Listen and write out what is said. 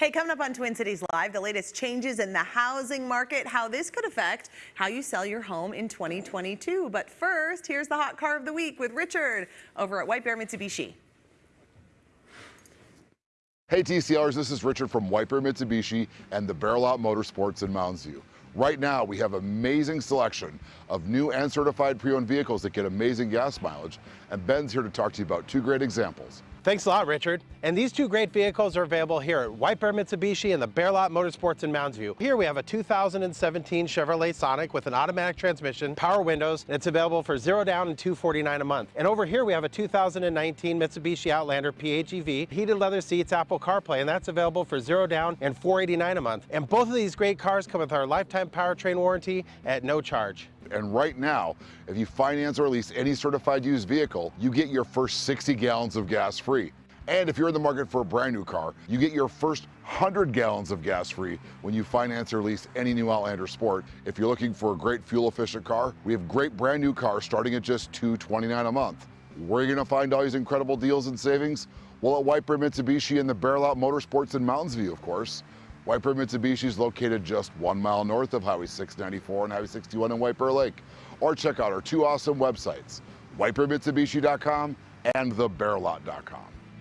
Hey, coming up on Twin Cities Live, the latest changes in the housing market, how this could affect how you sell your home in 2022. But first, here's the hot car of the week with Richard over at White Bear Mitsubishi. Hey TCRs, this is Richard from White Bear Mitsubishi and the Bear Lot Motorsports in Mounds View. Right now, we have amazing selection of new and certified pre-owned vehicles that get amazing gas mileage, and Ben's here to talk to you about two great examples. Thanks a lot, Richard. And these two great vehicles are available here at White Bear Mitsubishi and the Bear Lot Motorsports in Mounds View. Here we have a 2017 Chevrolet Sonic with an automatic transmission, power windows, and it's available for zero down and 249 a month. And over here we have a 2019 Mitsubishi Outlander PHEV, heated leather seats, Apple CarPlay, and that's available for zero down and 489 a month. And both of these great cars come with our lifetime powertrain warranty at no charge. And right now, if you finance or lease any certified used vehicle, you get your first 60 gallons of gas free. And if you're in the market for a brand new car, you get your first 100 gallons of gas free when you finance or lease any new Outlander Sport. If you're looking for a great fuel efficient car, we have great brand new cars starting at just 229 a month. Where are you gonna find all these incredible deals and savings? Well, at Bear Mitsubishi and the Bear Lot Motorsports in Mounds View, of course. Bear Mitsubishi is located just one mile north of Highway 694 and Highway 61 in Bear Lake. Or check out our two awesome websites, whitebearmitsubishi.com and thebearlot.com.